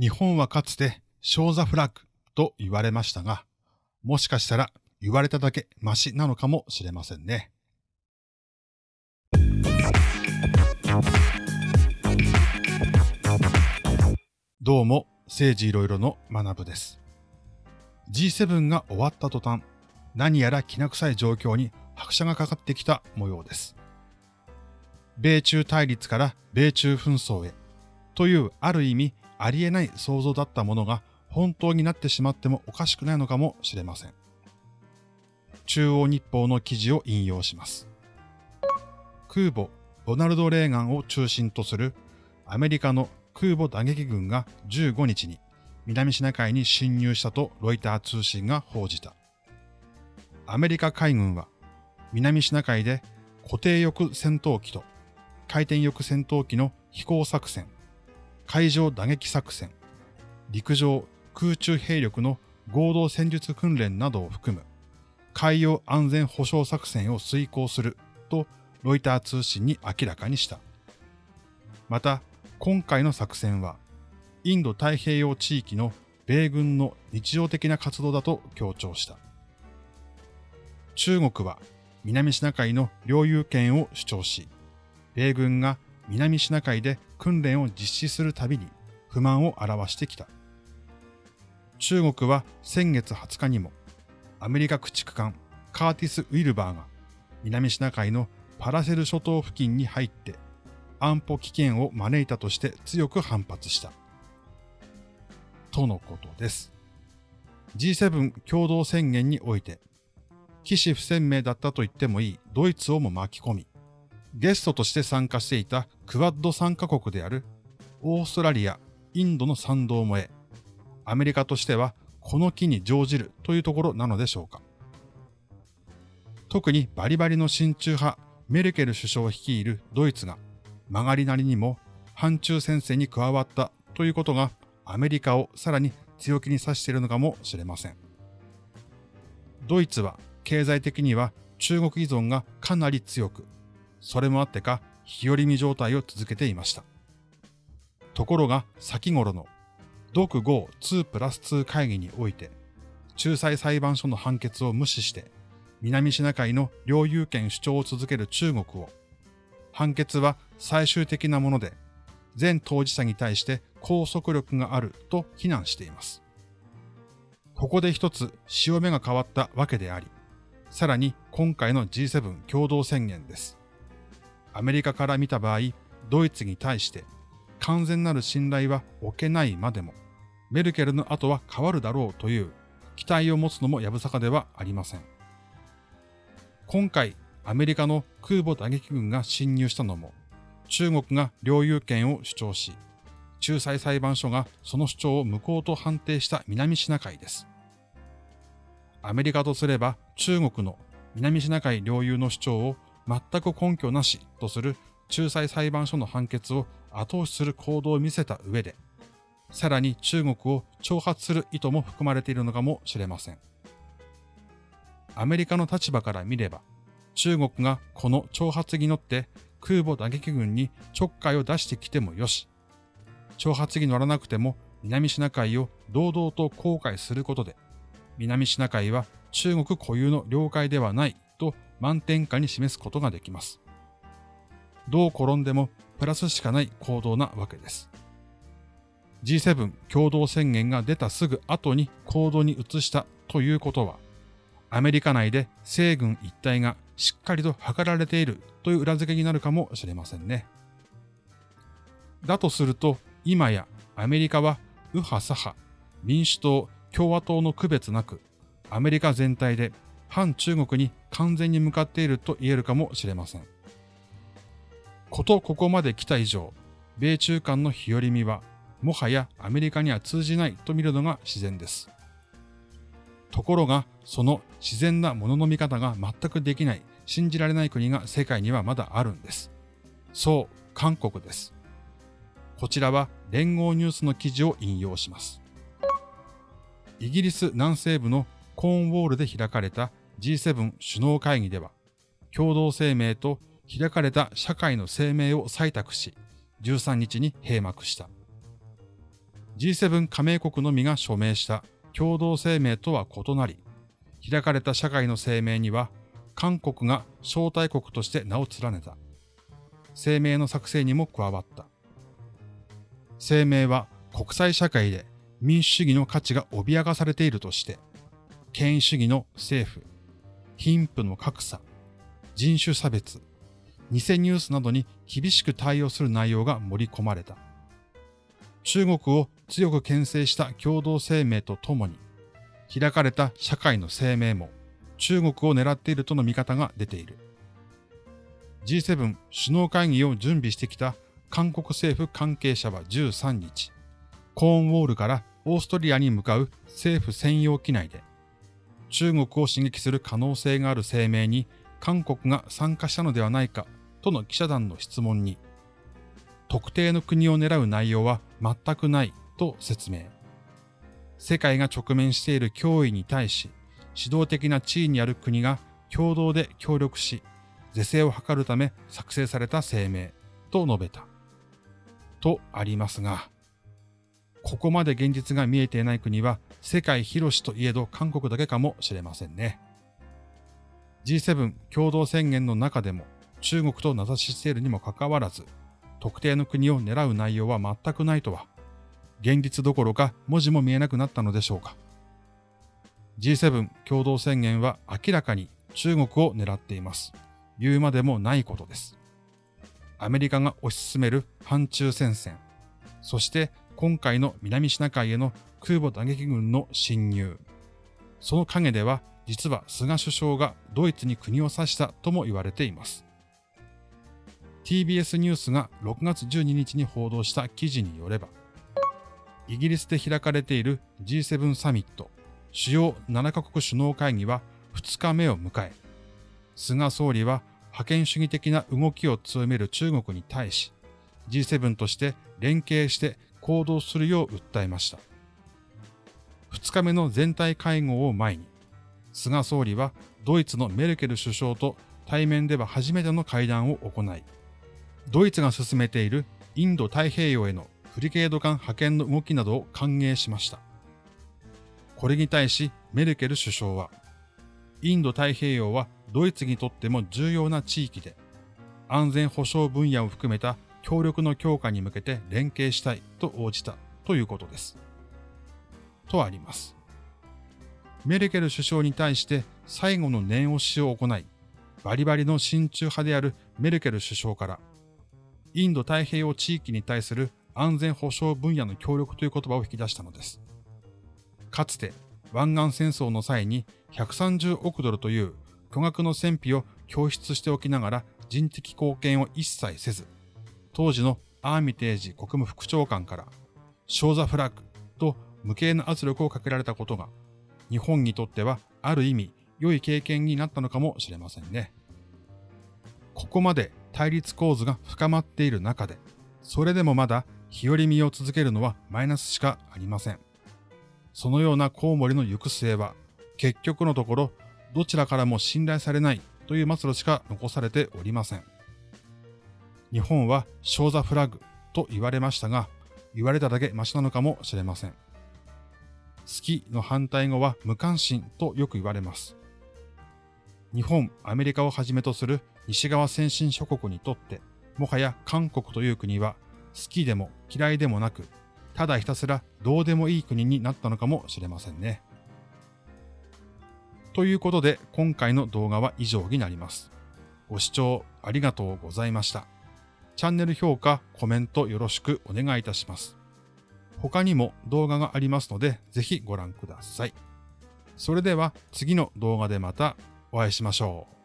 日本はかつてショーザフラッグと言われましたが、もしかしたら言われただけマシなのかもしれませんね。どうも、政治いろいろの学部です。G7 が終わった途端、何やらきな臭い状況に拍車がかかってきた模様です。米中対立から米中紛争へというある意味ありえない想像だったものが本当になってしまってもおかしくないのかもしれません。中央日報の記事を引用します。空母ロナルド・レーガンを中心とするアメリカの空母打撃軍が15日に南シナ海に侵入したとロイター通信が報じた。アメリカ海軍は南シナ海で固定翼戦闘機と回転翼戦闘機の飛行作戦、海上打撃作戦、陸上空中兵力の合同戦術訓練などを含む海洋安全保障作戦を遂行するとロイター通信に明らかにした。また、今回の作戦は、インド太平洋地域の米軍の日常的な活動だと強調した。中国は南シナ海の領有権を主張し、米軍が南シナ海で訓練を実施するたびに不満を表してきた。中国は先月20日にもアメリカ駆逐艦カーティス・ウィルバーが南シナ海のパラセル諸島付近に入って安保危険を招いたとして強く反発した。とのことです。G7 共同宣言において、騎士不鮮明だったと言ってもいいドイツをも巻き込み、ゲストとして参加していたクワッド参加国であるオーストラリア、インドの賛同も得、アメリカとしてはこの機に乗じるというところなのでしょうか。特にバリバリの親中派メルケル首相を率いるドイツが曲がりなりにも反中戦線に加わったということがアメリカをさらに強気に指しているのかもしれません。ドイツは経済的には中国依存がかなり強く、それもあってか日和見状態を続けていました。ところが先頃の独5 2プラス2会議において、仲裁裁判所の判決を無視して、南シナ海の領有権主張を続ける中国を、判決は最終的なもので、全当事者に対して拘束力があると非難しています。ここで一つ潮目が変わったわけであり、さらに今回の G7 共同宣言です。アメリカから見た場合、ドイツに対して完全なる信頼は置けないまでも、メルケルの後は変わるだろうという期待を持つのもやぶさかではありません。今回、アメリカの空母打撃軍が侵入したのも、中国が領有権を主張し、仲裁裁判所がその主張を無効と判定した南シナ海です。アメリカとすれば中国の南シナ海領有の主張を全く根拠なしとする仲裁裁判所の判決を後押しする行動を見せた上で、さらに中国を挑発する意図も含まれているのかもしれません。アメリカの立場から見れば、中国がこの挑発に乗って空母打撃軍にちょっかいを出してきてもよし、挑発に乗らなくても南シナ海を堂々と航海することで、南シナ海は中国固有の領海ではないと満点下に示すことができます。どう転んでもプラスしかない行動なわけです。G7 共同宣言が出たすぐ後に行動に移したということは、アメリカ内で西軍一体がしっかりと図られているという裏付けになるかもしれませんね。だとすると、今やアメリカは右派左派、民主党、共和党の区別なく、アメリカ全体で反中国に完全に向かっていると言えるかもしれません。ことここまで来た以上、米中間の日和見は、もはやアメリカには通じないと見るのが自然です。ところが、その自然なものの見方が全くできない、信じられない国が世界にはまだあるんです。そう、韓国です。こちらは連合ニュースの記事を引用します。イギリス南西部のコーンウォールで開かれた G7 首脳会議では、共同声明と開かれた社会の声明を採択し、13日に閉幕した。G7 加盟国のみが署名した共同声明とは異なり、開かれた社会の声明には、韓国が招待国として名を連ねた。声明の作成にも加わった。声明は国際社会で民主主義の価値が脅かされているとして、権威主義の政府、貧富の格差、人種差別、偽ニュースなどに厳しく対応する内容が盛り込まれた。中国を強く牽制した共同声明とともに、開かれた社会の声明も中国を狙っているとの見方が出ている。G7 首脳会議を準備してきた韓国政府関係者は13日、コーンウォールからオーストリアに向かう政府専用機内で、中国を刺激する可能性がある声明に韓国が参加したのではないかとの記者団の質問に、特定の国を狙う内容は全くないと説明。世界が直面している脅威に対し、指導的な地位にある国が共同で協力し、是正を図るため作成された声明と述べた。とありますが、ここまで現実が見えていない国は世界広しといえど韓国だけかもしれませんね。G7 共同宣言の中でも中国と名指ししているにもかかわらず、特定の国を狙う内容は全くないとは、現実どころか文字も見えなくなったのでしょうか。G7 共同宣言は明らかに中国を狙っています。言うまでもないことです。アメリカが推し進める反中戦線、そして今回の南シナ海への空母打撃群の侵入。その陰では実は菅首相がドイツに国を指したとも言われています。TBS ニュースが6月12日に報道した記事によれば、イギリスで開かれている G7 サミット、主要7カ国首脳会議は2日目を迎え、菅総理は覇権主義的な動きを強める中国に対し、G7 として連携して行動するよう訴えました。2日目の全体会合を前に、菅総理はドイツのメルケル首相と対面では初めての会談を行い、ドイツが進めているインド太平洋へのフリケード艦派遣の動きなどを歓迎しました。これに対しメルケル首相は、インド太平洋はドイツにとっても重要な地域で、安全保障分野を含めた協力の強化に向けて連携したいと応じたということです。とあります。メルケル首相に対して最後の念押しを行い、バリバリの親中派であるメルケル首相からインド太平洋地域に対する安全保障分野の協力という言葉を引き出したのです。かつて湾岸戦争の際に130億ドルという巨額の戦費を供出しておきながら人的貢献を一切せず、当時のアーミテージ国務副長官からショーザフラッグ無形な圧力をかけられたことが日本にとってはある意味良い経験になったのかもしれませんね。ここまで対立構図が深まっている中で、それでもまだ日和見を続けるのはマイナスしかありません。そのようなコウモリの行く末は、結局のところ、どちらからも信頼されないという末路しか残されておりません。日本はショーザフラッグと言われましたが、言われただけマシなのかもしれません。好きの反対語は無関心とよく言われます。日本、アメリカをはじめとする西側先進諸国にとって、もはや韓国という国は好きでも嫌いでもなく、ただひたすらどうでもいい国になったのかもしれませんね。ということで今回の動画は以上になります。ご視聴ありがとうございました。チャンネル評価、コメントよろしくお願いいたします。他にも動画がありますのでぜひご覧ください。それでは次の動画でまたお会いしましょう。